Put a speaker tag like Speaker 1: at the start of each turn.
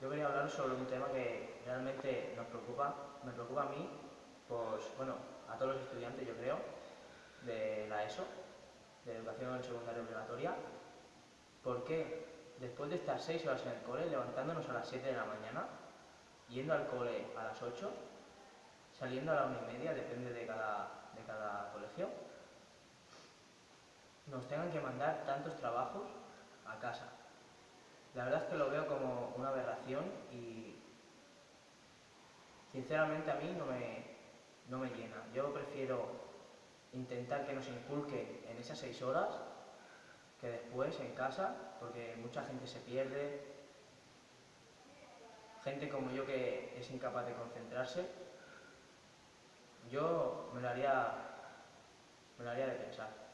Speaker 1: Yo quería hablar sobre un tema que realmente nos preocupa, me preocupa a mí, pues bueno, a todos los estudiantes yo creo, de la ESO, de Educación Secundaria Obligatoria, porque después de estar seis horas en el cole, levantándonos a las 7 de la mañana, yendo al cole a las 8, saliendo a la una y media, depende de cada, de cada colegio, nos tengan que mandar tantos trabajos a casa. La verdad es que lo veo como una aberración y sinceramente a mí no me, no me llena. Yo prefiero intentar que nos inculque en esas seis horas que después en casa, porque mucha gente se pierde, gente como yo que es incapaz de concentrarse, yo me lo haría, me lo haría de pensar.